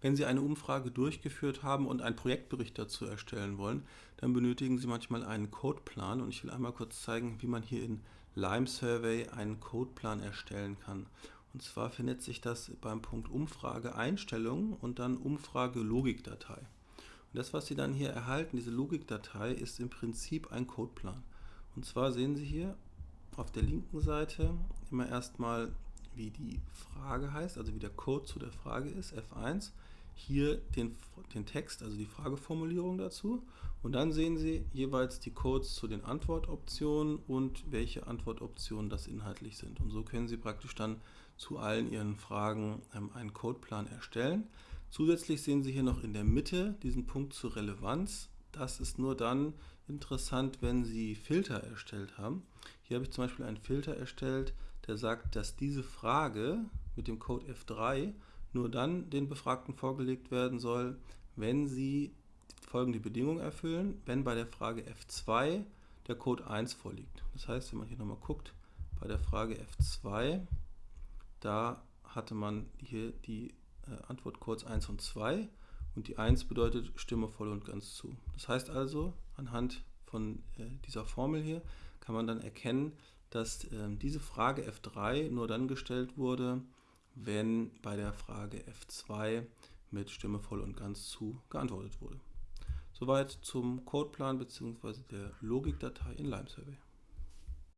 Wenn Sie eine Umfrage durchgeführt haben und einen Projektbericht dazu erstellen wollen, dann benötigen Sie manchmal einen Codeplan und ich will einmal kurz zeigen, wie man hier in Lime Survey einen Codeplan erstellen kann. Und zwar findet sich das beim Punkt Umfrage Einstellungen und dann Umfrage Logikdatei. Und das, was Sie dann hier erhalten, diese Logikdatei, ist im Prinzip ein Codeplan. Und zwar sehen Sie hier auf der linken Seite immer erstmal, wie die Frage heißt, also wie der Code zu der Frage ist, F1. Hier den, den Text, also die Frageformulierung dazu. Und dann sehen Sie jeweils die Codes zu den Antwortoptionen und welche Antwortoptionen das inhaltlich sind. Und so können Sie praktisch dann zu allen Ihren Fragen ähm, einen Codeplan erstellen. Zusätzlich sehen Sie hier noch in der Mitte diesen Punkt zur Relevanz. Das ist nur dann interessant, wenn Sie Filter erstellt haben. Hier habe ich zum Beispiel einen Filter erstellt, der sagt, dass diese Frage mit dem Code F3 nur dann den Befragten vorgelegt werden soll, wenn sie folgende Bedingung erfüllen, wenn bei der Frage F2 der Code 1 vorliegt. Das heißt, wenn man hier nochmal guckt, bei der Frage F2, da hatte man hier die äh, Antwortcodes 1 und 2 und die 1 bedeutet Stimme voll und ganz zu. Das heißt also, anhand von äh, dieser Formel hier kann man dann erkennen, dass äh, diese Frage F3 nur dann gestellt wurde, wenn bei der Frage F2 mit Stimme voll und ganz zu geantwortet wurde. Soweit zum Codeplan bzw. der Logikdatei in LimeSurvey.